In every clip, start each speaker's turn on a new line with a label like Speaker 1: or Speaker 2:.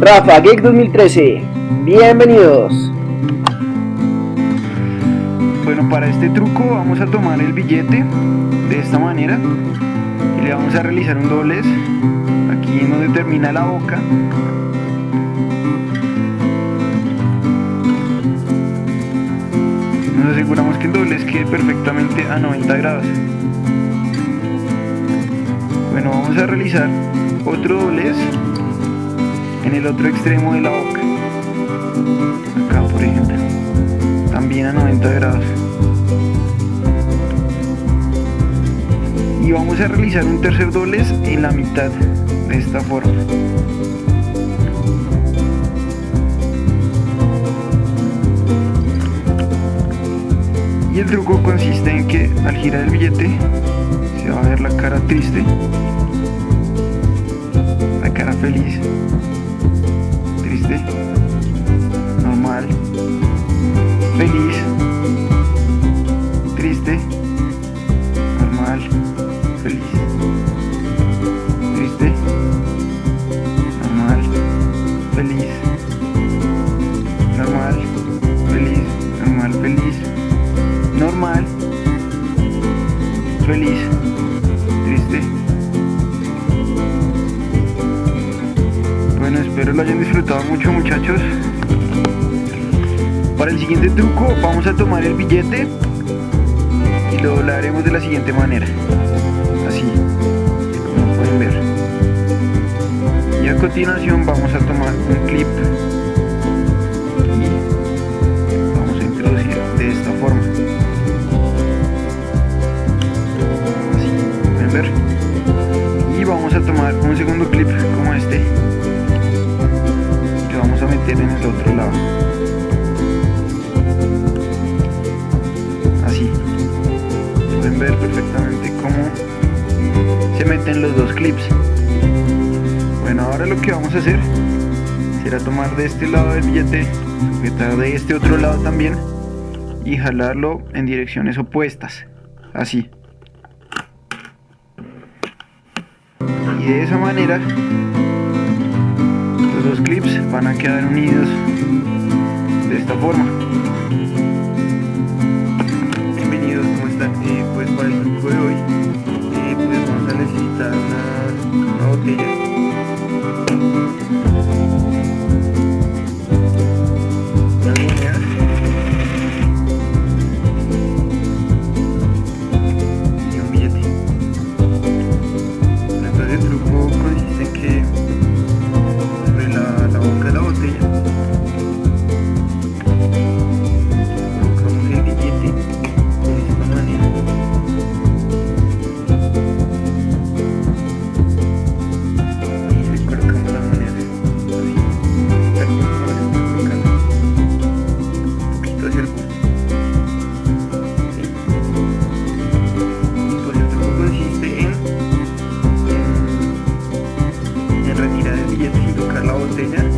Speaker 1: Rafa Geek 2013, bienvenidos.
Speaker 2: Bueno, para este truco vamos a tomar el billete de esta manera y le vamos a realizar un doblez aquí en donde termina la boca. Nos aseguramos que el doblez quede perfectamente a 90 grados. Bueno vamos a realizar otro doblez en el otro extremo de la boca. Acá por ejemplo. También a 90 grados. Y vamos a realizar un tercer doblez en la mitad de esta forma. Y el truco consiste en que al girar el billete se va a ver la cara triste la cara feliz triste normal feliz triste normal feliz triste normal feliz normal feliz normal feliz normal feliz triste espero lo hayan disfrutado mucho muchachos. Para el siguiente truco vamos a tomar el billete y lo doblaremos de la siguiente manera. Así como pueden ver. Y a continuación vamos a tomar un clip. Y vamos a introducir de esta forma. Así pueden ver. Y vamos a tomar un segundo clip ver perfectamente cómo se meten los dos clips. Bueno ahora lo que vamos a hacer será tomar de este lado del billete sujetar de este otro lado también y jalarlo en direcciones opuestas así. Y de esa manera los dos clips van a quedar unidos de esta forma Thank you. Hacia el pues truco consiste en, en, en retirar el billete sin tocar la botella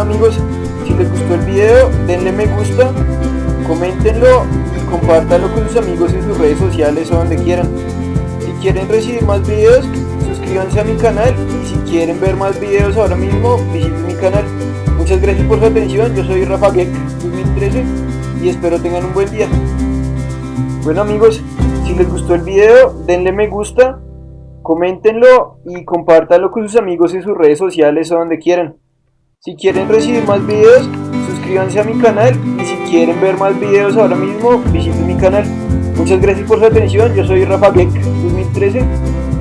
Speaker 1: Bueno amigos, si les gustó el video, denle me gusta, coméntenlo y compártanlo con sus amigos en sus redes sociales o donde quieran. Si quieren recibir más videos, suscríbanse a mi canal y si quieren ver más videos ahora mismo, visiten mi canal. Muchas gracias por su atención, yo soy Rafa Geek 2013 y espero tengan un buen día. Bueno amigos, si les gustó el video, denle me gusta, coméntenlo y compártanlo con sus amigos en sus redes sociales o donde quieran. Si quieren recibir más videos, suscríbanse a mi canal y si quieren ver más videos ahora mismo, visiten mi canal. Muchas gracias por su atención, yo soy Rafa Geek 2013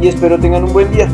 Speaker 1: y espero tengan un buen día.